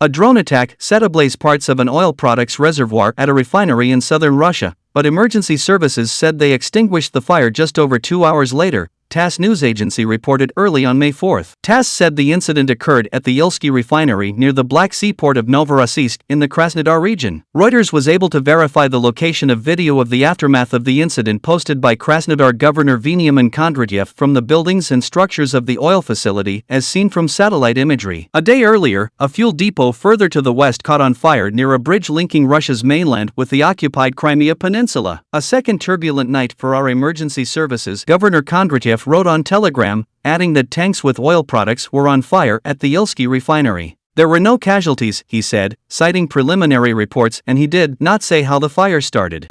A drone attack set ablaze parts of an oil products reservoir at a refinery in southern Russia, but emergency services said they extinguished the fire just over two hours later, TASS news agency reported early on May 4. TASS said the incident occurred at the Ilsky refinery near the Black Sea port of Novorossiysk in the Krasnodar region. Reuters was able to verify the location of video of the aftermath of the incident posted by Krasnodar Governor Veniamin Kondratyev from the buildings and structures of the oil facility as seen from satellite imagery. A day earlier, a fuel depot further to the west caught on fire near a bridge linking Russia's mainland with the occupied Crimea Peninsula. A second turbulent night for our emergency services, Governor Kondratyev wrote on Telegram, adding that tanks with oil products were on fire at the Ilsky refinery. There were no casualties, he said, citing preliminary reports, and he did not say how the fire started.